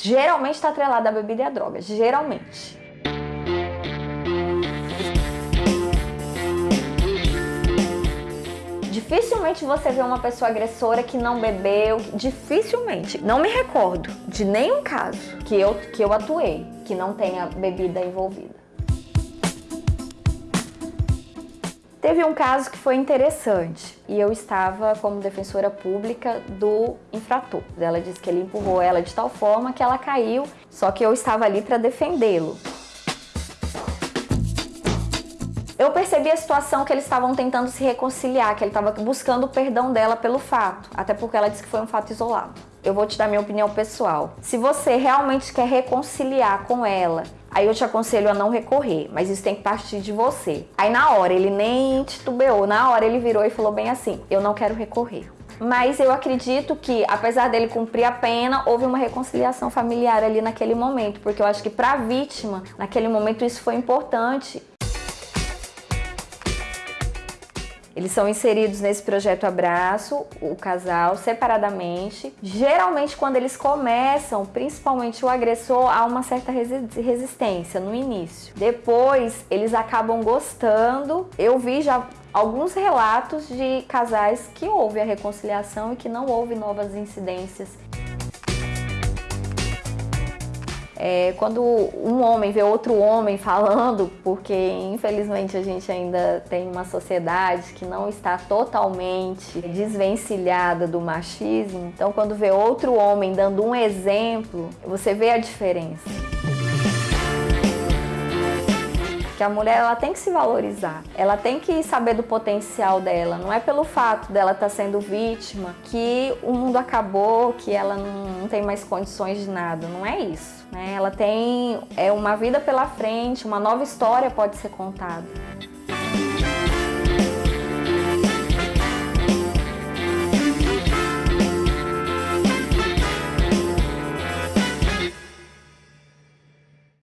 geralmente está atrelada à bebida e à droga, geralmente. Dificilmente você vê uma pessoa agressora que não bebeu, dificilmente. Não me recordo de nenhum caso que eu, que eu atuei que não tenha bebida envolvida. Teve um caso que foi interessante e eu estava como defensora pública do infrator. Ela disse que ele empurrou ela de tal forma que ela caiu, só que eu estava ali para defendê-lo. Eu percebi a situação que eles estavam tentando se reconciliar, que ele estava buscando o perdão dela pelo fato, até porque ela disse que foi um fato isolado. Eu vou te dar minha opinião pessoal. Se você realmente quer reconciliar com ela Aí eu te aconselho a não recorrer, mas isso tem que partir de você. Aí na hora ele nem titubeou, na hora ele virou e falou bem assim: eu não quero recorrer. Mas eu acredito que, apesar dele cumprir a pena, houve uma reconciliação familiar ali naquele momento, porque eu acho que para a vítima, naquele momento, isso foi importante Eles são inseridos nesse projeto Abraço, o casal, separadamente. Geralmente, quando eles começam, principalmente o agressor, há uma certa resistência no início. Depois, eles acabam gostando. Eu vi já alguns relatos de casais que houve a reconciliação e que não houve novas incidências É, quando um homem vê outro homem falando, porque infelizmente a gente ainda tem uma sociedade que não está totalmente desvencilhada do machismo, então quando vê outro homem dando um exemplo, você vê a diferença que a mulher ela tem que se valorizar, ela tem que saber do potencial dela, não é pelo fato dela estar tá sendo vítima que o mundo acabou, que ela não, tem mais condições de nada, não é isso. Né? Ela tem é uma vida pela frente, uma nova história pode ser contada.